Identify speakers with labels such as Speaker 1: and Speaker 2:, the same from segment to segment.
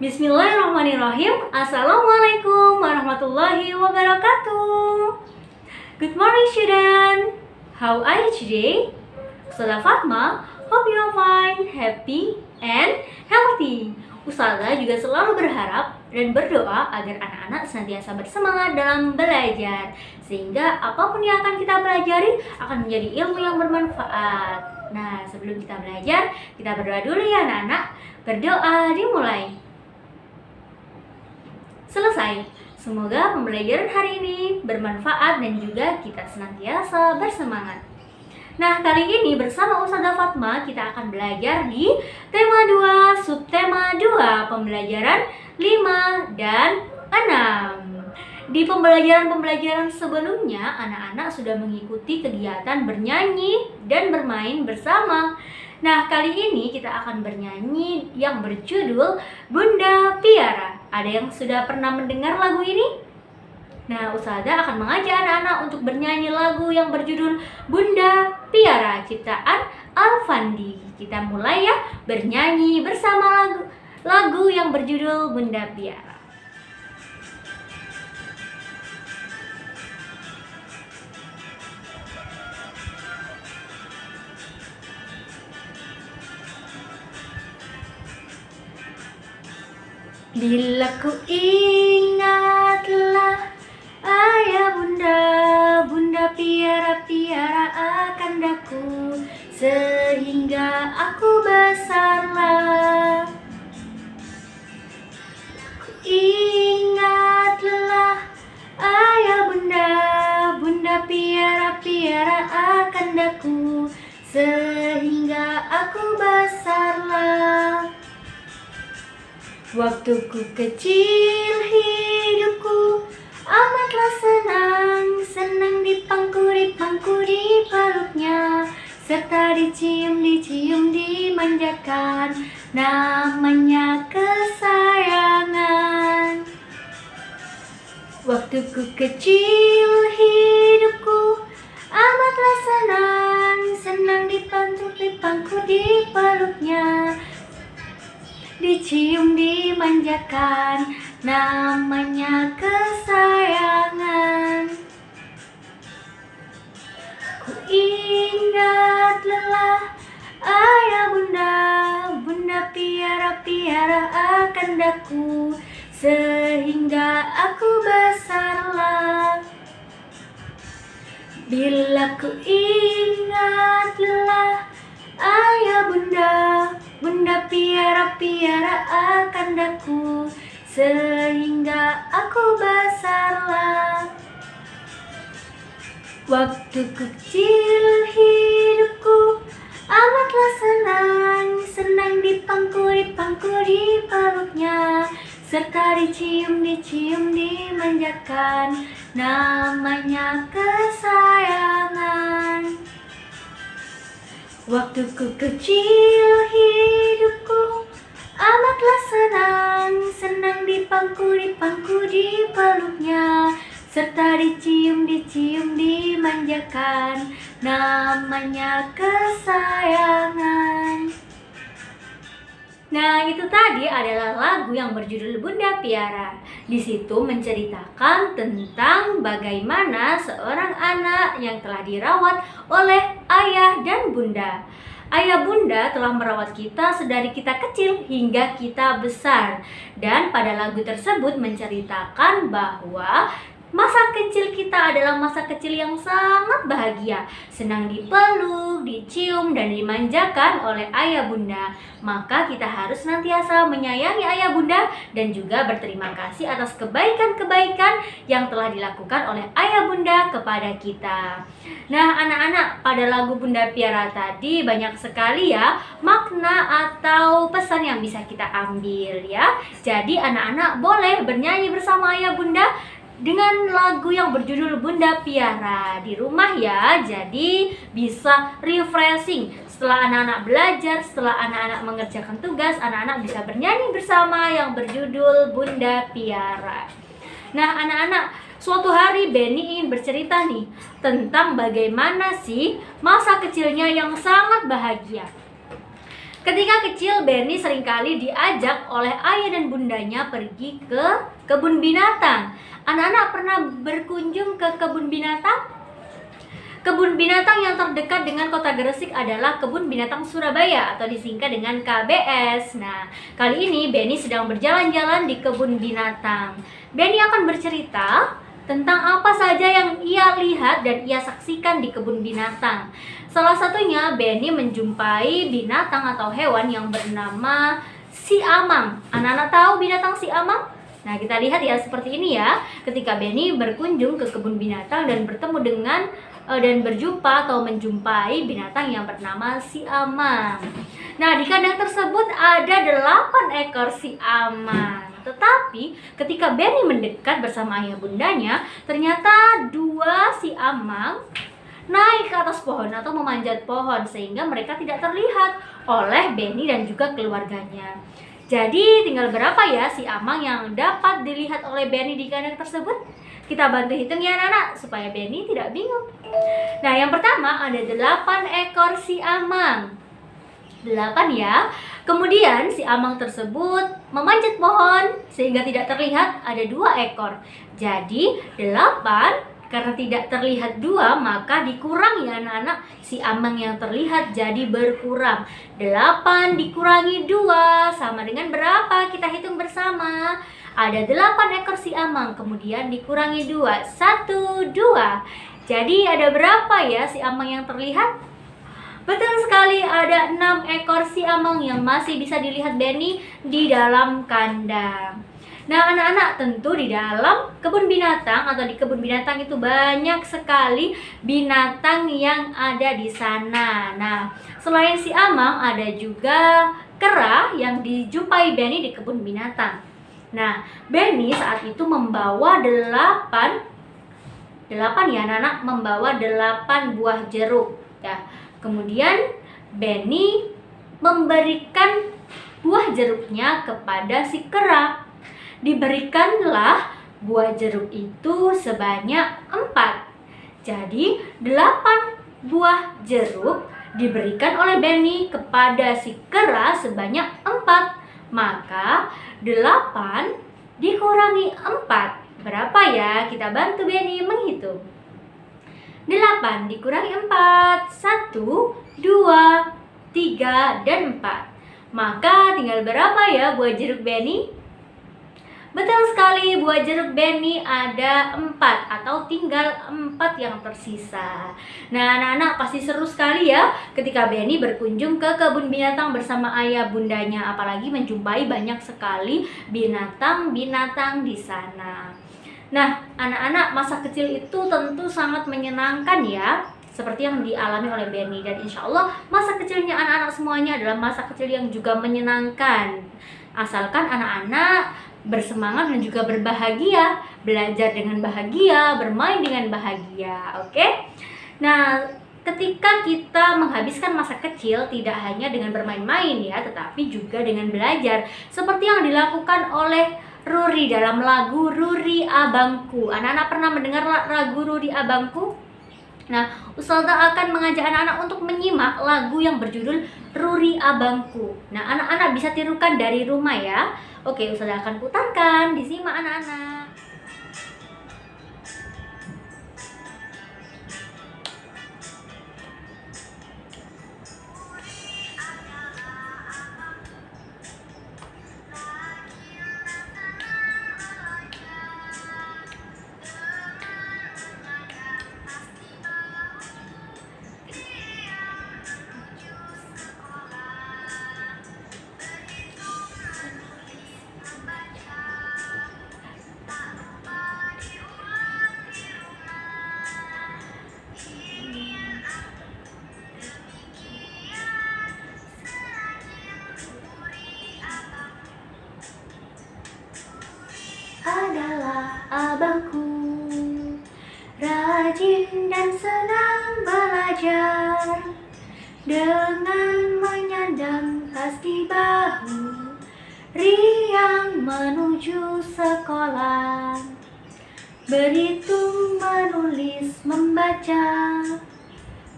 Speaker 1: Bismillahirrahmanirrahim. Assalamualaikum warahmatullahi wabarakatuh. Good morning student. How are you today? Ustazah Fatma Hope you are fine, happy, and healthy. Ustazah juga selalu berharap dan berdoa agar anak-anak senantiasa bersemangat dalam belajar Sehingga apa pun yang akan kita pelajari akan menjadi ilmu yang bermanfaat. Nah sebelum kita belajar, kita berdoa dulu ya anak-anak. Berdoa dimulai Selesai. Semoga pembelajaran hari ini bermanfaat dan juga kita senantiasa bersemangat. Nah, kali ini bersama Ustazah Fatma kita akan belajar di tema 2, subtema 2, pembelajaran 5 dan 6. Di pembelajaran-pembelajaran sebelumnya, anak-anak sudah mengikuti kegiatan bernyanyi dan bermain bersama. Nah, kali ini kita akan bernyanyi yang berjudul Bunda Piara. Ada yang sudah pernah mendengar lagu ini? Nah, Usada akan mengajak anak-anak untuk bernyanyi lagu yang berjudul Bunda Piara ciptaan Alfandi. Kita mulai ya bernyanyi bersama lagu lagu yang berjudul Bunda Piara. Bila ku ingatlah ayah bunda, bunda piara-piara akan daku sehingga aku besarlah. Ku ingatlah ayah bunda, bunda piara-piara akan daku sehingga aku besarlah. Waktuku kecil hidupku amatlah senang. Senang dipangku, dipangku, dipeluknya Serta dicium, dicium, dimanjakan Namanya kesayangan. Waktuku kecil hidupku amatlah senang. Senang dipangku, dipangku, dipeluknya dicium dimanjakan namanya kesayangan. Ku ingat lelah ayah bunda bunda piara piara akan daku sehingga aku besarlah bila ku ingat lelah ayah bunda Bunda piara-piara akan daku Sehingga aku besarlah Waktu kecil hidupku Amatlah senang Senang dipangku, dipangku, dipeluknya Serta dicium, dicium, dimanjakan Namanya Waktuku kecil hidupku amatlah senang. Senang dipangku, dipangku, dipeluknya Serta dicium, dicium, dimanjakan. Namanya kesayangan Nah, itu tadi adalah lagu yang berjudul Bunda Piara. Di situ menceritakan tentang bagaimana seorang anak yang telah dirawat oleh ayah dan bunda. Ayah bunda telah merawat kita sedari kita kecil hingga kita besar. Dan pada lagu tersebut menceritakan bahwa Masa kecil kita adalah masa kecil yang sangat bahagia, senang dipeluk, dicium, dan dimanjakan oleh ayah bunda. Maka kita harus senantiasa menyayangi ayah bunda dan juga berterima kasih atas kebaikan-kebaikan yang telah dilakukan oleh ayah bunda kepada kita. Nah, anak-anak, pada lagu Bunda Piara tadi banyak sekali ya makna atau pesan yang bisa kita ambil ya. Jadi anak-anak boleh bernyanyi bersama ayah bunda dengan lagu yang berjudul Bunda Piara di rumah ya. Jadi bisa refreshing setelah anak-anak belajar, setelah anak-anak mengerjakan tugas, anak-anak bisa bernyanyi bersama yang berjudul Bunda Piara. Nah, anak-anak, suatu hari Benny ingin bercerita nih tentang bagaimana sih masa kecilnya yang sangat bahagia. Ketika kecil, Benny sering kali diajak oleh ayah dan bundanya pergi ke kebun binatang. Anak-anak pernah berkunjung ke kebun binatang? Kebun binatang yang terdekat dengan kota Gresik adalah Kebun Binatang Surabaya atau disingkat dengan KBS. Nah, kali ini Benny sedang berjalan-jalan di kebun binatang. Benny akan bercerita tentang apa saja yang ia lihat dan ia saksikan di kebun binatang. Salah satunya Benny menjumpai binatang atau hewan yang bernama si amang. Anak-anak tahu binatang si amang? Nah, kita lihat ya seperti ini ya. Ketika Benny berkunjung ke kebun binatang dan bertemu dengan Eh, dan berjumpa atau menjumpai binatang yang bernama si amang. Nah, di kandang tersebut ada delapan ekor si amang. Tetapi ketika Benny mendekat bersama ayah bundanya, ternyata dua si amang naik ke atas pohon atau memanjat pohon sehingga mereka tidak terlihat oleh Benny dan juga keluarganya. Jadi tinggal berapa ya si amang yang dapat dilihat oleh Benny di kandang tersebut? Kita bantu hitung ya anak-anak supaya Benny tidak bingung. Nah, yang pertama ada 8 ekor si amang. 8 ya. Kemudian si amang tersebut memanjat pohon sehingga tidak terlihat ada dua ekor. Jadi 8 karena tidak terlihat dua maka dikurangi anak-anak si amang yang terlihat jadi berkurang 8 dikurangi dua sama dengan berapa kita hitung bersama ada 8 ekor si amang, kemudian dikurangi 2, 1, 2. Jadi ada berapa ya si amang yang terlihat? Betul sekali, ada 6 ekor si amang yang masih bisa dilihat Benny di dalam kandang. Nah, anak-anak tentu di dalam kebun binatang atau di kebun binatang itu banyak sekali binatang yang ada di sana. Nah, selain si amang ada juga kera yang dijumpai Benny di kebun binatang. Nah, Benny saat itu membawa delapan delapan ya anak-anak membawa delapan buah jeruk ya. Kemudian Benny memberikan buah jeruknya kepada si kera. Diberikanlah buah jeruk itu sebanyak empat. Jadi delapan buah jeruk diberikan oleh Benny kepada si kera sebanyak empat. Maka 8 dikurangi 4 Berapa ya? Kita bantu Benny menghitung 8 dikurangi 4 1, 2, 3, dan 4 Maka tinggal berapa ya buah jeruk Benny? Betul sekali, buah jeruk Benny ada empat atau tinggal empat yang tersisa. Nah, anak-anak pasti seru sekali ya ketika Benny berkunjung ke kebun binatang bersama ayah bundanya, apalagi menjumpai banyak sekali binatang-binatang di sana. Nah, anak-anak masa kecil itu tentu sangat menyenangkan ya seperti yang dialami oleh Benny dan insya Allah masa kecilnya anak-anak semuanya adalah masa kecil yang juga menyenangkan asalkan anak-anak bersemangat dan juga berbahagia, belajar dengan bahagia, bermain dengan bahagia. Oke? Okay? Nah, ketika kita menghabiskan masa kecil tidak hanya dengan bermain-main ya, tetapi juga dengan belajar seperti yang dilakukan oleh Ruri dalam lagu Ruri Abangku. Anak-anak pernah mendengar lagu Ruri Abangku? Nah, Ustazah akan mengajak anak-anak untuk menyimak lagu yang berjudul Ruri Abangku. Nah, anak-anak bisa tirukan dari rumah ya. Oke, Ustazah akan putarkan, disimak anak-anak. Rajin dan senang belajar. Dengan menyandang tas di bahu Riang menuju sekolah. Berhitung, menulis, membaca.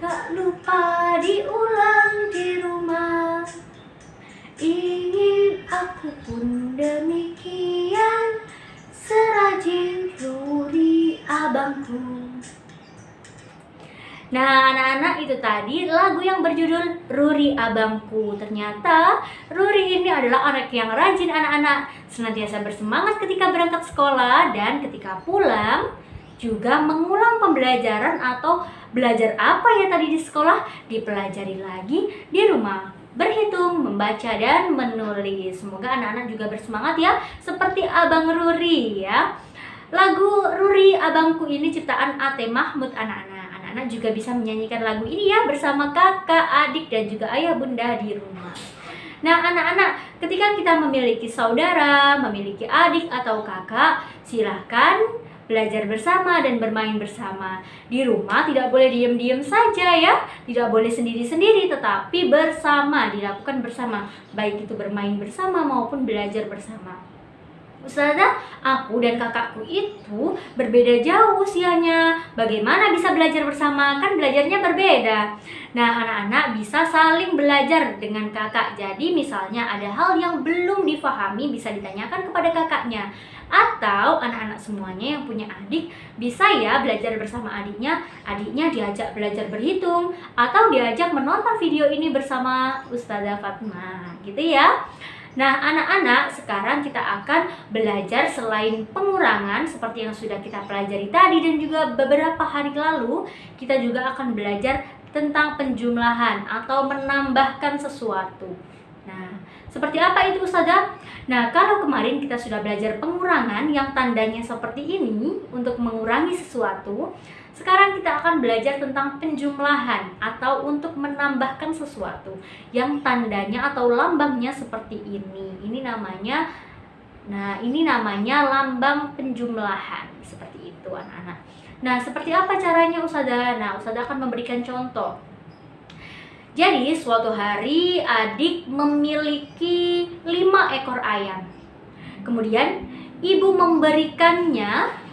Speaker 1: Tak lupa diulang di rumah. Ingin aku pun demikian Serajin abangku Nah, anak-anak itu tadi lagu yang berjudul Ruri Abangku. Ternyata Ruri ini adalah anak yang rajin anak-anak, senantiasa bersemangat ketika berangkat sekolah dan ketika pulang juga mengulang pembelajaran atau belajar apa ya tadi di sekolah dipelajari lagi di rumah berhitung, membaca, dan menulis. Semoga anak-anak juga bersemangat ya, seperti Abang Ruri ya. Lagu Ruri Abangku ini ciptaan Ate Mahmud anak-anak anak-anak juga bisa menyanyikan lagu ini ya bersama kakak, adik, dan juga ayah bunda di rumah. Nah, anak-anak, ketika kita memiliki saudara, memiliki adik atau kakak, silahkan belajar bersama dan bermain bersama. Di rumah tidak boleh diem-diem saja ya, tidak boleh sendiri-sendiri, tetapi bersama, dilakukan bersama. Baik itu bermain bersama maupun belajar bersama. Ustazah, aku dan kakakku itu berbeda jauh usianya. Bagaimana bisa belajar bersama? Kan belajarnya berbeda. Nah, anak-anak bisa saling belajar dengan kakak. Jadi, misalnya ada hal yang belum difahami bisa ditanyakan kepada kakaknya. Atau anak-anak semuanya yang punya adik bisa ya belajar bersama adiknya. Adiknya diajak belajar berhitung atau diajak menonton video ini bersama Ustazah Fatma. Gitu ya. Nah, anak-anak, sekarang kita akan belajar selain pengurangan seperti yang sudah kita pelajari tadi dan juga beberapa hari lalu, kita juga akan belajar tentang penjumlahan atau menambahkan sesuatu. Nah, seperti apa itu Ustazah? Nah, kalau kemarin kita sudah belajar pengurangan yang tandanya seperti ini untuk mengurangi sesuatu, sekarang kita akan belajar tentang penjumlahan atau untuk menambahkan sesuatu yang tandanya atau lambangnya seperti ini. Ini namanya Nah, ini namanya lambang penjumlahan. Seperti itu anak-anak. Nah, seperti apa caranya Ustazah? Nah, Ustazah akan memberikan contoh. Jadi, suatu hari adik memiliki lima ekor ayam. Kemudian, ibu memberikannya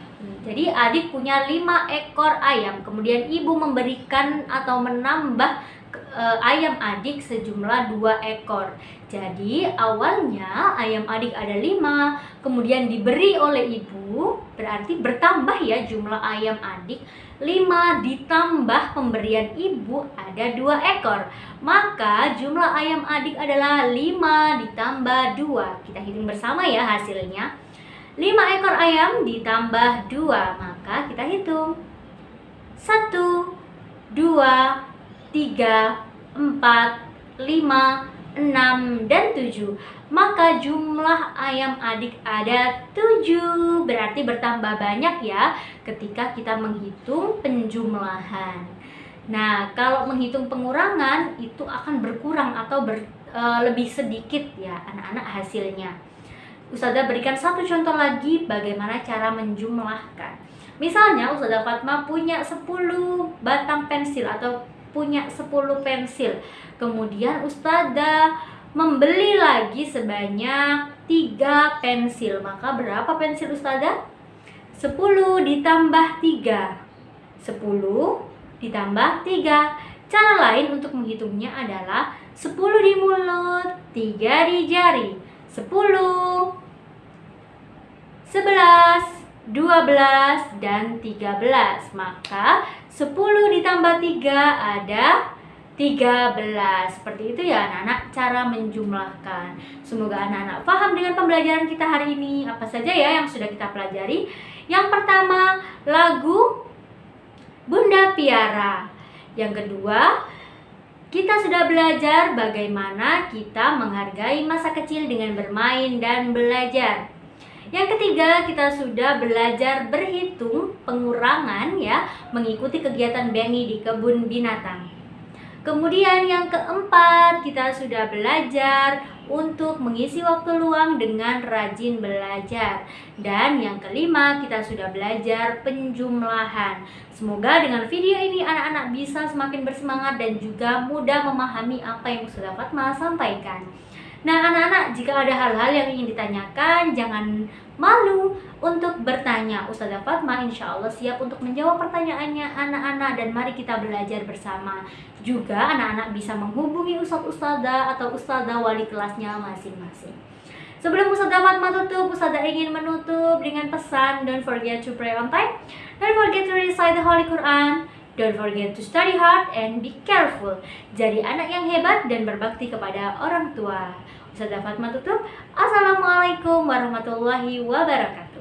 Speaker 1: jadi adik punya lima ekor ayam, kemudian ibu memberikan atau menambah e, ayam adik sejumlah dua ekor. Jadi awalnya ayam adik ada lima, kemudian diberi oleh ibu, berarti bertambah ya jumlah ayam adik. lima ditambah pemberian ibu ada dua ekor. Maka jumlah ayam adik adalah lima ditambah dua. Kita hitung bersama ya hasilnya. 5 ekor ayam ditambah 2 Maka kita hitung. 1, 2, 3, 4, 5, 6, dan 7 Maka jumlah ayam adik ada 7 Berarti bertambah banyak ya ketika kita menghitung penjumlahan. Nah kalau menghitung pengurangan itu akan berkurang atau ber, e, lebih sedikit ya anak-anak hasilnya Ustazah berikan satu contoh lagi bagaimana cara menjumlahkan. Misalnya Ustazah Fatma punya 10 batang pensil atau punya 10 pensil. Kemudian Ustazah membeli lagi sebanyak 3 pensil. Maka berapa pensil Ustazah? 10 ditambah 3. 10 ditambah 3. Cara lain untuk menghitungnya adalah 10 di mulut, 3 di jari. 10 11, 12, dan 13 Maka 10 ditambah 3 ada 13 Seperti itu ya anak-anak cara menjumlahkan. Semoga anak-anak paham dengan pembelajaran kita hari ini. Apa saja ya yang sudah kita pelajari? Yang pertama lagu Bunda Piara. Yang kedua kita sudah belajar bagaimana kita menghargai masa kecil dengan bermain dan belajar yang ketiga, kita sudah belajar berhitung pengurangan ya, mengikuti kegiatan Benny di kebun binatang. Kemudian yang keempat, kita sudah belajar untuk mengisi waktu luang dengan rajin belajar. Dan yang kelima, kita sudah belajar penjumlahan. Semoga dengan video ini anak-anak bisa semakin bersemangat dan juga mudah memahami apa yang sudah Fatma sampaikan. Nah, anak-anak, jika ada hal-hal yang ingin ditanyakan, jangan malu untuk bertanya. Ustazah Fatma insya Allah siap untuk menjawab pertanyaannya anak-anak dan mari kita belajar bersama. Juga anak-anak bisa menghubungi ustadz-ustazah atau ustazah wali kelasnya masing-masing. Sebelum Ustazah Fatma tutup, Ustazah ingin menutup dengan pesan Don't forget to pray on time Don't forget to recite the Holy Quran Don't forget to study hard and be careful. Jadi anak yang hebat dan berbakti kepada orang tua. Ustazah. Assalamualaikum warahmatullahi wabarakatuh.